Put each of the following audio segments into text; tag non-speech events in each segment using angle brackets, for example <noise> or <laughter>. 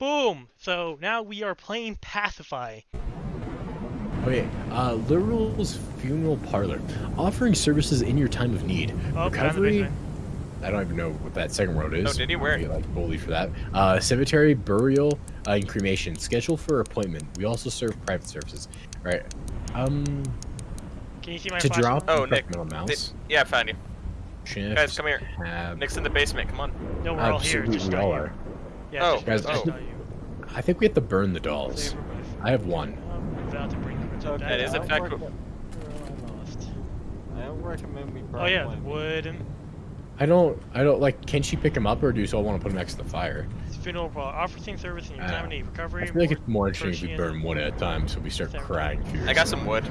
Boom. So now we are playing Pacify. Wait, uh, Liberal's Funeral Parlor, offering services in your time of need. Oh, Recovery. I don't even know what that second road is. Oh, did he? Where? Be, like bully for that. Uh, cemetery, burial, uh, and cremation. Schedule for appointment. We also serve private services. Right. Um, Can you see my to flash drop. Oh, Nick, middle mouse. Yeah, I found you. Shift, Guys, come here. Tab. Nick's in the basement. Come on. No, we're all here. Just we not all you. are. Yeah, Oh, guys, just I- not you. I think we have to burn the dolls. I have one. Um, I'm about to bring her It's okay. That is I fact I don't recommend we burn Oh yeah, one. wood and. I don't. I don't like. Can she pick him up, or do you still want to put him next to the fire? It's funeral parlor. Offering service in your time of need. Recovery. I feel like it's more interesting if we burn one at a time, so we start crying. I got some wood.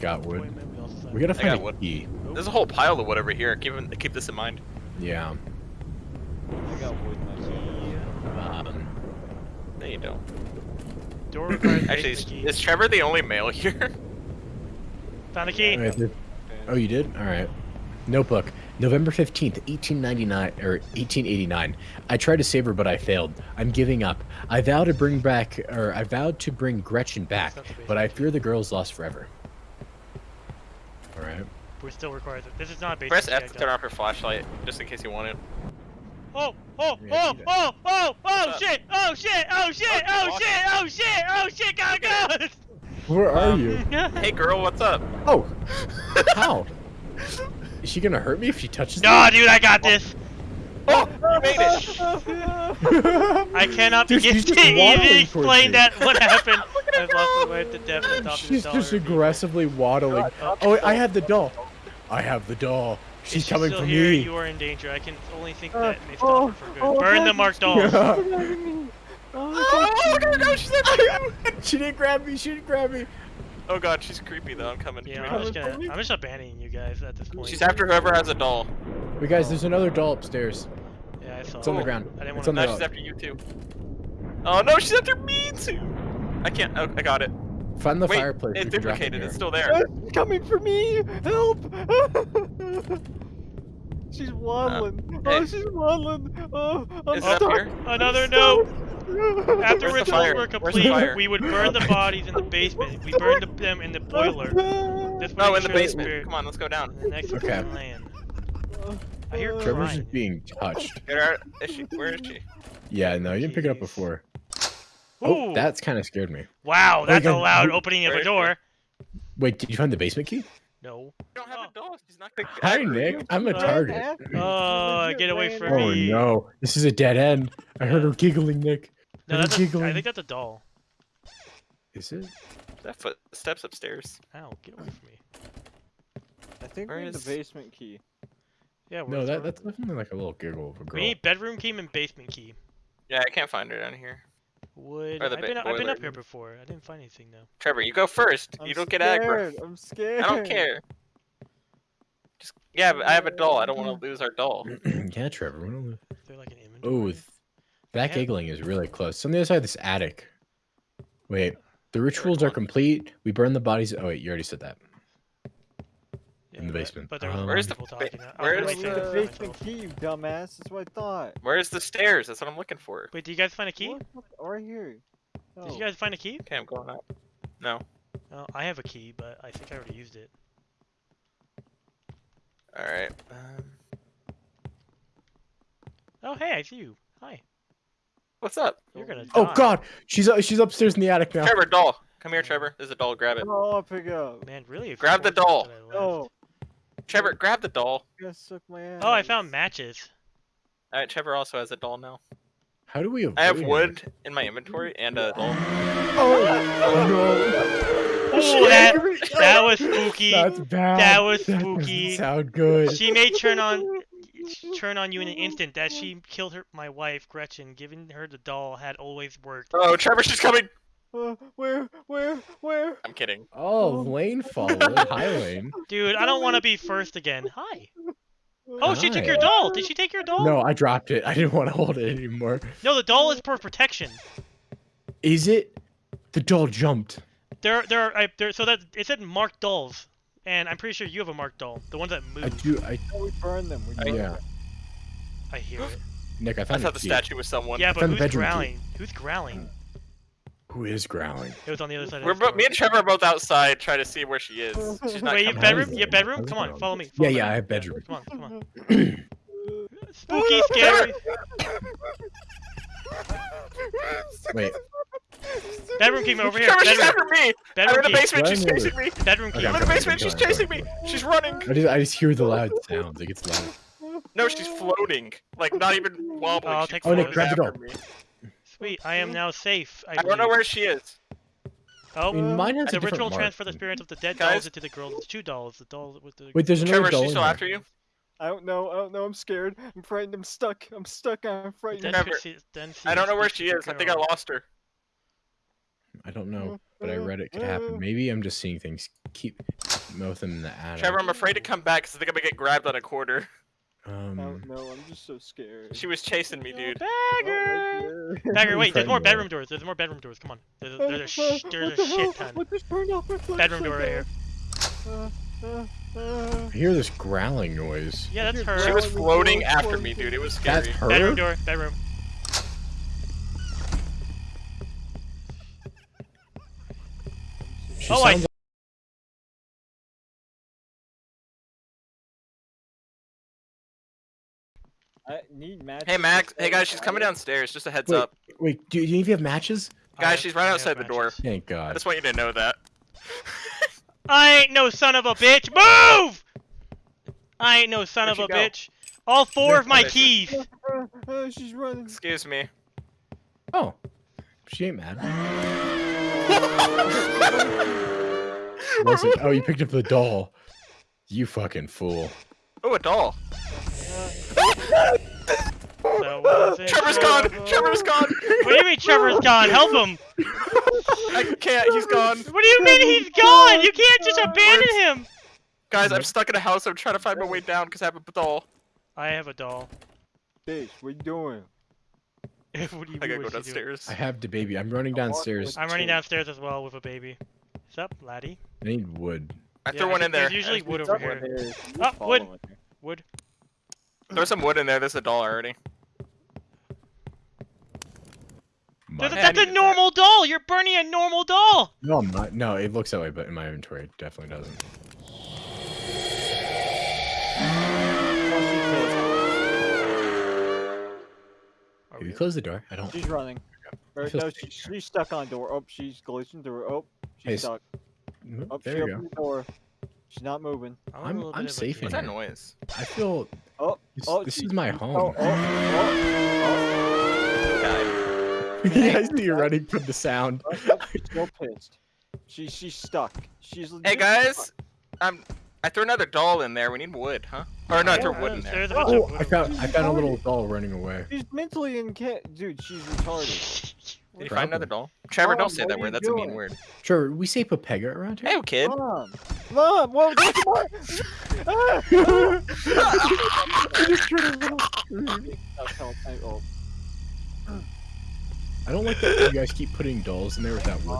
Got wood. We also have- We gotta find got a wood. key. There's a whole pile of wood over here. Keep keep this in mind. Yeah. I got wood myself. Um, No, you don't. Door requires <laughs> Actually, is, is Trevor the only male here? <laughs> Found a key. wait, there- oh, you did? All right. Notebook. November 15th, 1899 or 1889. I tried to save her, but I failed. I'm giving up. I vow to bring back, or I vowed to bring Gretchen back, That's not the but I fear the girl's lost forever. All right. We still requires it. This is not a basic Press key, I F to turn off her flashlight, just in case you want it. Oh, oh, Yeah, oh, oh, oh, oh, shit, oh, shit, oh, shit, oh, shit, oh, shit, oh, shit, gotta go! Where are Um, you? <laughs> Hey, girl, what's up? Oh, <laughs> how? Is she gonna hurt me if she touches no, dude, I got this. Oh, you made it! <laughs> I cannot Dude, begin to even explain that what happened. I've lost my wife to death and She's just aggressively waddling. Oh, Oh, I have the doll. I have the doll. If She's she's coming still for here, me. You are in danger. I can only think Uh, that may stop oh, her for good. oh, Burn God, the marked dolls. <laughs> Oh, Oh, no, no, she's not <laughs> she didn't grab me. She didn't grab me. Oh god, she's creepy though. I'm coming. Yeah, Come I'm just gonna, I'm just abandoning you guys at this point. She's after whoever has a doll. Wait, guys, there's another doll upstairs. Yeah, I saw. It's on the ground. I didn't It's want on to. No, the- she's after you too. Oh no, she's after me too. I can't. Oh, I got it. Find the Wait, fireplace. it's we can drop it duplicated. It's still there. She's coming for me! Help! <laughs> she's waddling. hey. Oh, she's waddling. Oh, I'm Is stuck. here? Another I'm note. stuck. After Where's the rituals were complete, we would burn the bodies in the <laughs> basement. We burned them in the boiler. This No, in the basement. spirit Come on, let's go down. The next Okay. okay. land. I hear Uh, Trevor's crying. just being touched. Get her. Is she? Where is she? Yeah, no, you didn't pick it up Jeez. before. Oh, that's kind of scared me. wow, that's a loud opening of a door. Wait, did you find the basement key? No. You don't have a doll. She's not gonna. Hi, Nick. I'm a target. Oh, get away from Oh me. no, this is a dead end. I heard her giggling, Nick. No, Are you that's a, I think that's a doll. Is it? That foot steps upstairs. Ow, get away from me. I think Where we need the basement key. Yeah, No, we're that, that's definitely like a little giggle of a We girl. need bedroom key and basement key. Yeah, I can't find her down here. Wood. Or the I've been, I've been up here before. I didn't find anything though. Trevor, you go first. I'm you don't get aggro. I'm scared. I don't care. Just yeah, I have a doll. I don't want to lose our doll. <clears throat> yeah, Trevor. we don't- Is like an inventory? Oh, th- that Yeah. giggling is really close. It's on the other side of this attic. Wait, the rituals are complete. We burn the bodies. Oh wait, you already said that. Yeah, in the basement. But there was Um, Where's the people ba- talking. I- I where's was Where's waiting the basement key, you dumbass? That's what I thought. Where's the stairs? That's what I'm looking for. Wait, did you guys find a key? What? What? Right here. Did Oh. you guys find a key? Okay, I'm going up. No. Oh, I have a key, but I think I already used it. All right. Um, Oh, hey, I see you. Hi. what's up, You're gonna die. Oh God, she's uh, she's upstairs in the attic now. Trevor? Doll. Come here, Trevor. There's a doll. Grab it. Oh, I'll pick up. Man, really? Grab the doll. that I left. No, Trevor, grab the doll. suck my ass. Oh, I found matches. All right, Trevor also has a doll now. How do we? I have avoid wood in my inventory and a doll. Oh, Oh, that <laughs> that was <laughs> spooky. That's bad. That was That spooky. doesn't sound good. She may turn on turn on you in an instant. That she killed her my wife Gretchen. Giving her the doll had always worked. Oh, Trevor, she's coming. Uh, where? Where? Where? I'm kidding. Oh, Lane <laughs> followed. Hi, Lane. Dude, I don't want to be first again. Hi. <laughs> Oh, she took your doll. Did she take your doll? No, I dropped it. I didn't want to hold it anymore. No, the doll is for protection. Is it? The doll jumped. There, there, are, I, there. So that it said marked dolls, and I'm pretty sure you have a marked doll. The ones that move. I do. I Oh, we burned them. We I- burned yeah. them. I hear it. Nick, I I found thought the key. statue was someone. Yeah, but Found the who's bedroom key. growling? Who's growling? Who is growling? It was on the other side We're of the bo- me and Trevor are both outside trying to see where she is. <laughs> She's not Wait, you coming. bedroom? How's You it- bedroom? Come on, follow me. Yeah, follow yeah, me. I have bedroom. Come on, come on. <clears throat> Spooky, scary. Wait, Bedroom key over here. Trevor, she's Bedroom, after me! I'm bedroom in the key. basement, she's Run, chasing me! Bedroom key. Okay, I'm in the basement, she's coming, chasing coming. me! She's running! I just I just hear the loud sounds. It gets loud. No, she's floating. Like, not even wobbling. Oh, I'll she take Oh, Nick, floats grab the after me. Sweet, I am now safe. I, I don't know where she is. Oh, I Oh, mean, mine has a the different ritual mark. transfer the spirits of the dead Guys? dolls into the girl. girl's two dolls. The doll with the. Wait, there's another Trevor, doll she's in still after you? I don't know. I don't know. I'm scared. I'm frightened. I'm stuck. I'm stuck. I'm frightened. Then Trevor, she- then she I don't know where she is. I think I lost her. I don't know, but I read it could happen. <laughs> Maybe I'm just seeing things. Keep both them in the attic. Trevor, I'm afraid to come back because I think I'm gonna get grabbed on a quarter. <laughs> I don't Um, know. I'm just so scared. She was chasing me, dude. Bagger! Oh, Bagger, wait, there's more bedroom doors. There's more bedroom doors. Come on. There's a, there's a, sh- there's a shit ton. What just burned off my? Bedroom door right here. Uh, uh, uh. I hear this growling noise. Yeah, that's her. She was floating after me, dude. It was That's scary. her. Bedroom door. Bedroom. She Oh, I- I need matches. Hey, Max. Hey, guys, she's coming downstairs. Just a heads Wait. up. Wait, do, do you have matches? Guys, have- she's right I outside the door. matches. Thank I God. just want you to know that. <laughs> I ain't no son of a bitch. Move! I ain't no son Where'd of a go? bitch. All four of my keys. Uh, <laughs> she's running. Excuse me. Oh, she ain't mad. <laughs> Listen, oh, you picked up the doll. You fucking fool. Oh, a doll. So was it Trevor's gone. Trevor's gone. What do you mean Trevor's gone? Help him. I can't. He's gone. What do you mean he's gone? You can't just abandon him. Guys, I'm stuck in a house. I'm trying to find my way down because I have a doll. I have a doll. Bitch, what are you doing? <laughs> what do you I gotta go what's he doing? downstairs. I have the baby. I'm running downstairs. I'm running downstairs as well with a baby. What's up, laddie? I need wood. I Yeah, threw one in there. there's usually wood over here. There. Oh, wood. Wood. There's some wood in there. There's a doll already. There's a- Mine. Yeah, I that's a need- normal doll. You're burning a normal doll. No, I'm not. No, it looks that way, but in my inventory, it definitely doesn't. Are Have we- you close the door? I don't. She's running. Or, feel no, safe she, she's stuck on the door. Oh, she's glitching through. Oh, she's Hey, stuck. Mm, Oh, There she you go. the door. She's not moving. I'm, a I'm- I'm bit of a safe in What's kid. that noise? I feel. Oh, This, oh, this she- is my Oh, home. oh, oh, oh, oh. Guy. <laughs> yeah, I see you running from the sound. <laughs> oh, oh, she's so pissed. She's she's stuck. She's. Hey guys, stuck. I'm. I threw another doll in there. We need wood, huh? Or no, I threw wood in there. There's a bunch Oh, of I wood. found I found a little doll running away. She's mentally incapable. Dude, she's retarded. Did you find another doll? Trevor, Mom, don't say that word. That's a mean word. Sure, we say Papega around here. Hey, kid. Mom, mom, whoa, <laughs> ah! That's more. That's I- oh, I don't like that you guys keep putting dolls in there without wood.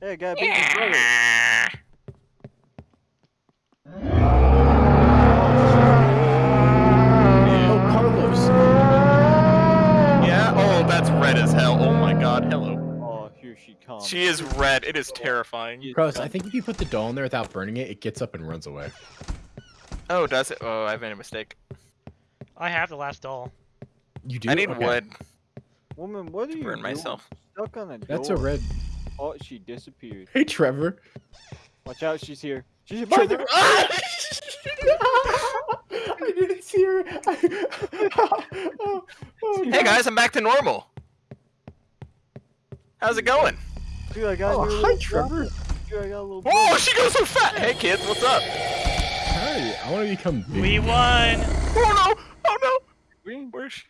Hey, I got a brother. Oh, Carlos! Yeah. Oh, that's red as hell. Oh my God. Hello. Oh, here she comes. She is red. It is terrifying. She Carlos, I think if you put the doll in there without burning it, it gets up and runs away. Oh, does it? Oh, I've made a mistake. I have the last doll. You do? I need Okay. wood. Woman, what are you Burn doing? myself. Stuck on a door. That's a red. Oh, she disappeared. Hey, Trevor. Watch out, she's here. She's Trevor. Ah! <laughs> I didn't see her. <laughs> oh, oh, Hey guys, I'm back to normal. How's it going? Dude, I got Oh, hi, Trevor. Dude, I got a little. Oh, she goes so fat. Hey kids, what's up? Hi, I want to become big. We won. Oh no! Oh no! Green. Where's she?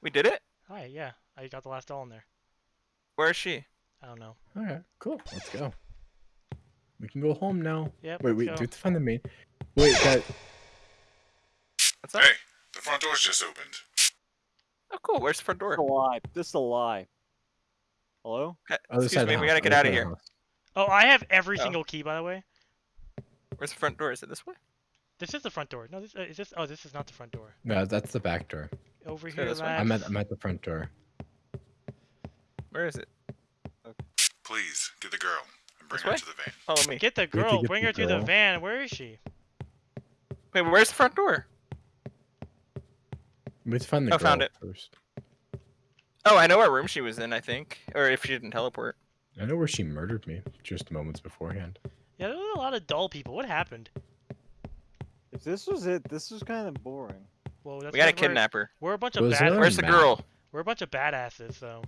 We did it. Hi, yeah. I got the last doll in there. Where is she? I don't know. All right, cool. Let's go. We can go home now. Yep. Wait, wait. go. Do we have to find the main? Wait, that. What's up? Hey, the front door's just opened. Oh, cool. Where's the front This is a door? lie. This is a lie. Hello? Okay, Other Excuse me, we gotta get other out of here. the house. Oh, I have every Oh. single key, by the way. Where's the front door? Is it this way? This is the front door. No, this uh, is this. Oh, this is not the front door. No, that's the back door. Over Let's here, this I'm at I'm at the front door. Where is it? Please, get the girl and bring This her way? to the van. Follow me. Get the We have to girl. get Bring the her to the van. Where is she? Wait, where's the front door? Let's find the Oh, girl found it. first. Oh, I know what room she was in. I think, or if she didn't teleport. I know where she murdered me just moments beforehand. Yeah, there were a lot of dull people. What happened? If this was it, this was kind of boring. Well, that's We gotta because we're- We're a bunch of bad. there- Where's the map. girl? We're a bunch of badasses, though.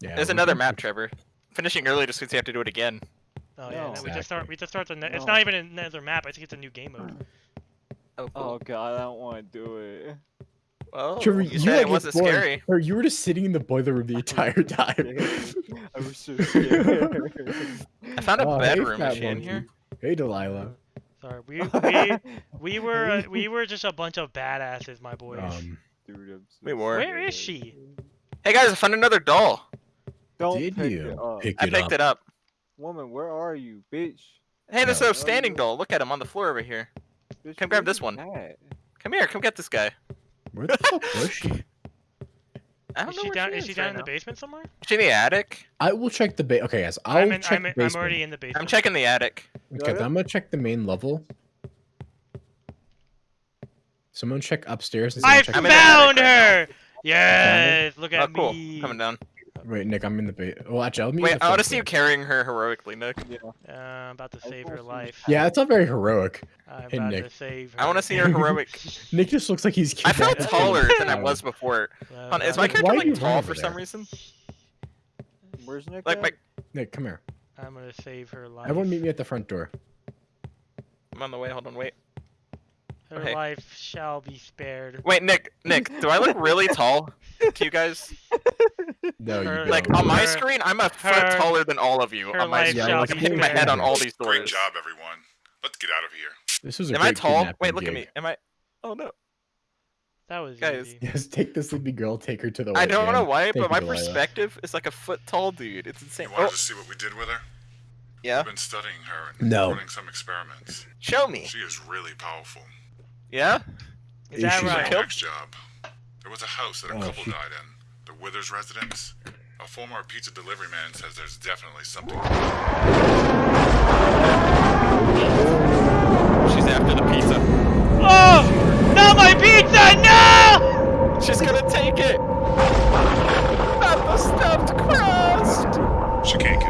Yeah. There's another map, Trevor. Finishing early just means you have to do it again. Oh yeah, No. no, we just start. We just start the. Ne- It's not even another map. I think it's a new game mode. Oh, Oh god, I don't want to do it. Well, Trevor, you you said like it wasn't boring. scary. Or you were just sitting in the boiler room the <laughs> entire time. I was so scared. <laughs> I found a Oh, bedroom. fat Is in monkey. here? Hey, Delilah. Sorry, we <laughs> we we were uh, we were just a bunch of badasses, my boys. Um, Dude, so We were. Where is she? Hey guys, I found another doll. Don't did pick you it up. pick I picked up? it up. Woman, where are you, bitch? Hey, there's No. a standing doll. Look at him on the floor over here. bitch Come grab this one. at? Come here. Come get this guy. Where the fuck was <laughs> she? I don't Is know she where down? she Is she down right in the now. basement somewhere? Is she in the attic? I will check the ba- Okay, guys. I'll I'm in, check I'm, the in, I'm already in the basement. I'm checking the attic. Okay, Got it? I'm gonna check the main level. Someone check upstairs. and someone I check I'm the- in the attic found right her. Yes, oh, look Oh, at cool. me. Coming down. Wait, Nick, I'm in the ba- Well, actually, I'll Wait, you at the I want to see you carrying her heroically, Nick. Yeah. Uh, I'm about to save her life. Yeah, it's not very heroic. I'm Hey, about Nick. to save her. I want to see her heroic. <laughs> Nick just looks like he's. I felt kidnapped. taller than I was before. I'm Hold on, is my character like tall for over some reason? Where's Nick? Like my. Nick, come here. I'm gonna save her life. Everyone, meet me at the front door. I'm on the way. Hold on, wait. Her Okay. life shall be spared. Wait, Nick, Nick, do I look really <laughs> tall to you guys? No, you Her- don't. Like on my Her- screen, I'm a foot her- taller than all of you. her On my life screen, shall like I'm be hitting my head on all these doors. Great job, everyone. Let's get out of here. This was a Am I tall? Wait, look at me. Am I? Oh no. That was Guys. easy. Yes, take the sleepy girl, take her to the. I don't van. know why, Thank but my Delilah. perspective is like a foot tall dude. It's insane. You want Oh, to see what we did with her? yeah. I've been studying her and No. running some experiments. Show me. She is really powerful. Yeah? Is that She's right? Next job. There was a house that a oh, couple died in. The Withers residence. A former pizza delivery man says there's definitely something. She's after the pizza. Oh! Not my pizza! No! She's gonna take it! At the stuffed crust! She can't get